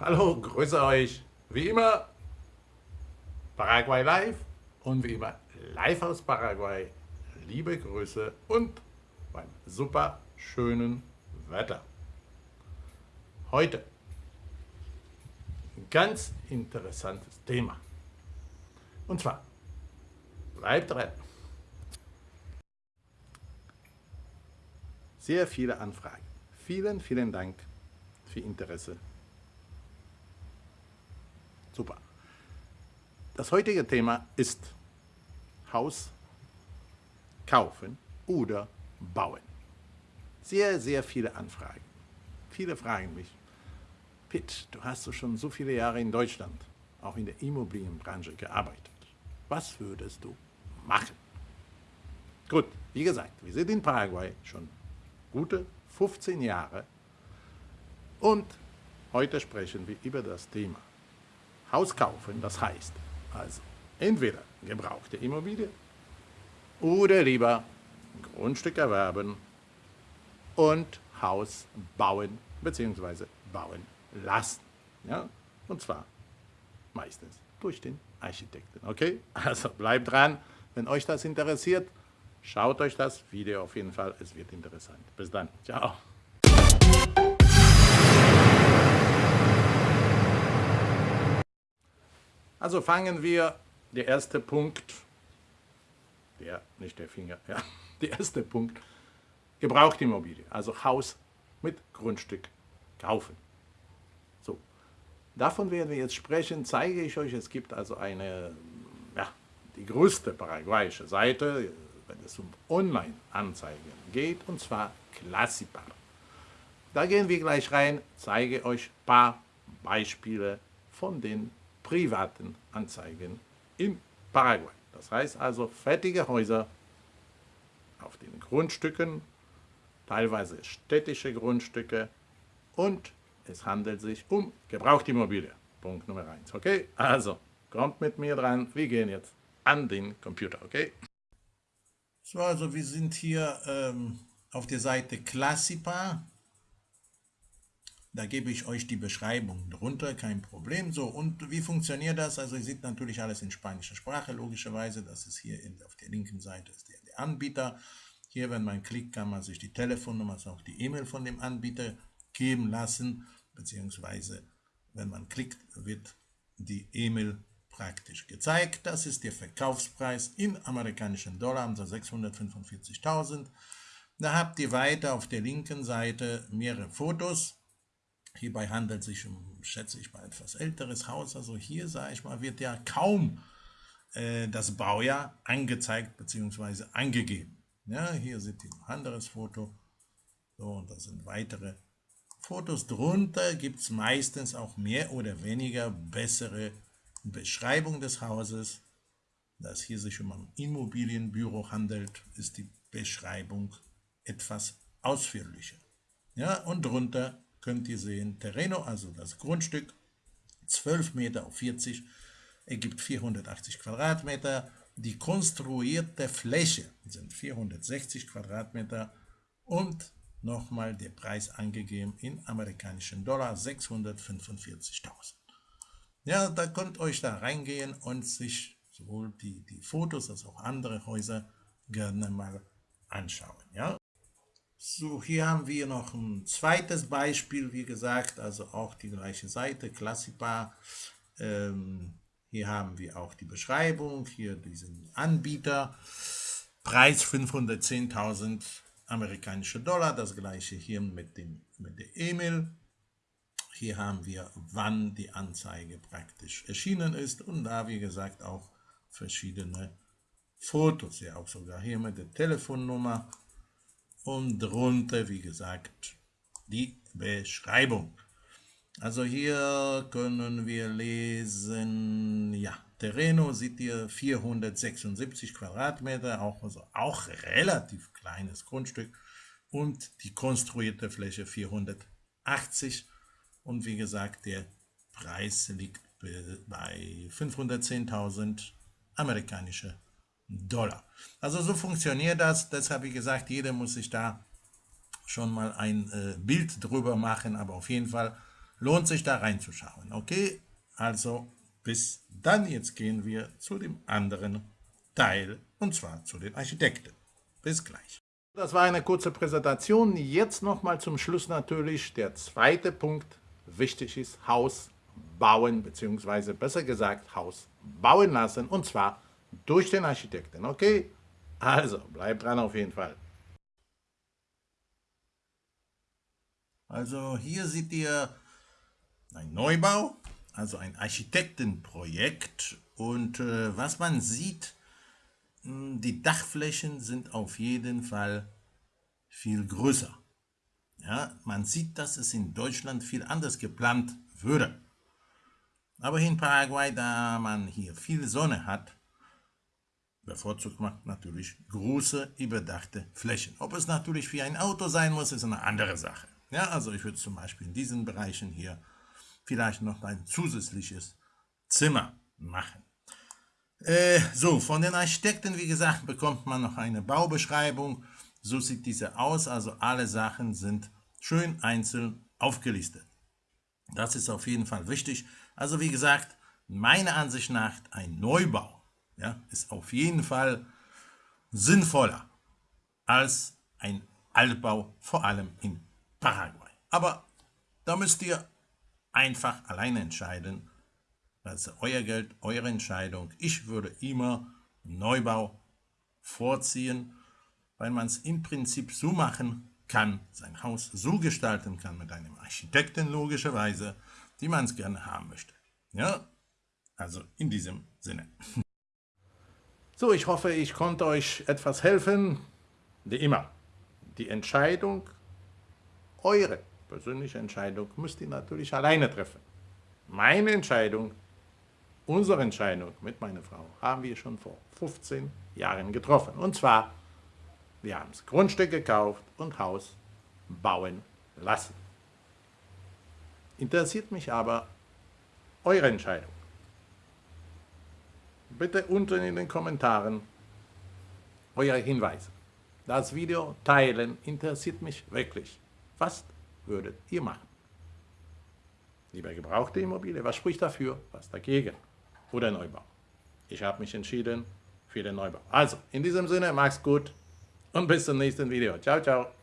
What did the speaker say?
Hallo, grüße euch. Wie immer, Paraguay live und wie immer live aus Paraguay. Liebe Grüße und beim super schönen Wetter. Heute ein ganz interessantes Thema. Und zwar, bleibt dran. Sehr viele Anfragen. Vielen, vielen Dank für Interesse. Super. Das heutige Thema ist Haus kaufen oder bauen. Sehr, sehr viele Anfragen. Viele fragen mich, Pitt, du hast doch schon so viele Jahre in Deutschland, auch in der Immobilienbranche gearbeitet. Was würdest du machen? Gut, wie gesagt, wir sind in Paraguay schon gute 15 Jahre und heute sprechen wir über das Thema Haus kaufen, das heißt also entweder gebrauchte Immobilie oder lieber Grundstück erwerben und Haus bauen bzw. bauen lassen. Ja? Und zwar meistens durch den Architekten. Okay? Also bleibt dran, wenn euch das interessiert. Schaut euch das Video auf jeden Fall, es wird interessant. Bis dann, ciao. Also fangen wir, der erste Punkt, der, nicht der Finger, ja, der erste Punkt, Gebrauchtimmobilie, also Haus mit Grundstück kaufen. So, davon werden wir jetzt sprechen, zeige ich euch, es gibt also eine, ja, die größte paraguayische Seite, wenn es um Online-Anzeigen geht, und zwar Classipar. Da gehen wir gleich rein, zeige euch ein paar Beispiele von den privaten Anzeigen in Paraguay. Das heißt also fertige Häuser auf den Grundstücken, teilweise städtische Grundstücke und es handelt sich um Gebrauchtimmobilie. Punkt Nummer 1. Okay, also kommt mit mir dran, wir gehen jetzt an den Computer, okay? So, also wir sind hier ähm, auf der Seite Classipa. Da gebe ich euch die Beschreibung drunter, kein Problem. So, und wie funktioniert das? Also ihr seht natürlich alles in spanischer Sprache, logischerweise. Das ist hier in, auf der linken Seite ist der, der Anbieter. Hier, wenn man klickt, kann man sich die Telefonnummer, also auch die E-Mail von dem Anbieter geben lassen, beziehungsweise wenn man klickt, wird die E-Mail praktisch gezeigt. Das ist der Verkaufspreis in amerikanischen Dollar, also 645.000. Da habt ihr weiter auf der linken Seite mehrere Fotos. Hierbei handelt es sich um, schätze ich mal, etwas älteres Haus. Also hier, sage ich mal, wird ja kaum äh, das Baujahr angezeigt bzw. angegeben. Ja, hier seht ihr ein anderes Foto. So, und das sind weitere Fotos. Drunter gibt es meistens auch mehr oder weniger bessere Beschreibung des Hauses, da es hier sich um ein Immobilienbüro handelt, ist die Beschreibung etwas ausführlicher. Ja, und drunter könnt ihr sehen, Terreno, also das Grundstück, 12 Meter auf 40, ergibt 480 Quadratmeter. Die konstruierte Fläche sind 460 Quadratmeter und nochmal der Preis angegeben in amerikanischen Dollar 645.000. Ja, da könnt euch da reingehen und sich sowohl die, die Fotos als auch andere Häuser gerne mal anschauen. Ja. So, hier haben wir noch ein zweites Beispiel, wie gesagt, also auch die gleiche Seite, Classipa. Ähm, hier haben wir auch die Beschreibung, hier diesen Anbieter, Preis 510.000 amerikanische Dollar, das gleiche hier mit, dem, mit der E-Mail. Hier haben wir, wann die Anzeige praktisch erschienen ist und da, wie gesagt, auch verschiedene Fotos. Ja, auch sogar hier mit der Telefonnummer und drunter, wie gesagt, die Beschreibung. Also hier können wir lesen, ja, Terreno sieht ihr 476 Quadratmeter, auch, also auch relativ kleines Grundstück und die konstruierte Fläche 480 Quadratmeter. Und wie gesagt, der Preis liegt bei 510.000 amerikanische Dollar. Also so funktioniert das. Deshalb, wie gesagt, jeder muss sich da schon mal ein äh, Bild drüber machen. Aber auf jeden Fall lohnt sich da reinzuschauen. Okay, also bis dann, jetzt gehen wir zu dem anderen Teil, und zwar zu den Architekten. Bis gleich. Das war eine kurze Präsentation. Jetzt nochmal zum Schluss natürlich der zweite Punkt. Wichtig ist Haus bauen, beziehungsweise besser gesagt Haus bauen lassen, und zwar durch den Architekten. Okay? Also, bleibt dran auf jeden Fall. Also hier seht ihr ein Neubau, also ein Architektenprojekt. Und äh, was man sieht, hm, die Dachflächen sind auf jeden Fall viel größer. Ja, man sieht, dass es in Deutschland viel anders geplant würde. Aber in Paraguay, da man hier viel Sonne hat, bevorzugt man natürlich große, überdachte Flächen. Ob es natürlich für ein Auto sein muss, ist eine andere Sache. Ja, also ich würde zum Beispiel in diesen Bereichen hier vielleicht noch ein zusätzliches Zimmer machen. Äh, so, von den Architekten, wie gesagt, bekommt man noch eine Baubeschreibung. So sieht diese aus, also alle Sachen sind schön einzeln aufgelistet. Das ist auf jeden Fall wichtig. Also wie gesagt, meiner Ansicht nach ein Neubau ja, ist auf jeden Fall sinnvoller als ein Altbau, vor allem in Paraguay. Aber da müsst ihr einfach alleine entscheiden. Das ist euer Geld, eure Entscheidung. Ich würde immer Neubau vorziehen, weil man es im Prinzip so machen kann, sein Haus so gestalten kann mit einem Architekten logischerweise, wie man es gerne haben möchte. Ja, also in diesem Sinne. So, ich hoffe, ich konnte euch etwas helfen. Wie immer, die Entscheidung, eure persönliche Entscheidung, müsst ihr natürlich alleine treffen. Meine Entscheidung, unsere Entscheidung mit meiner Frau, haben wir schon vor 15 Jahren getroffen. Und zwar, wir haben das Grundstück gekauft und Haus bauen lassen. Interessiert mich aber eure Entscheidung. Bitte unten in den Kommentaren eure Hinweise. Das Video teilen interessiert mich wirklich. Was würdet ihr machen? Lieber gebrauchte Immobilie, was spricht dafür, was dagegen? Oder Neubau? Ich habe mich entschieden für den Neubau. Also, in diesem Sinne, mach's gut und bis zum nächsten Video. Ciao, ciao.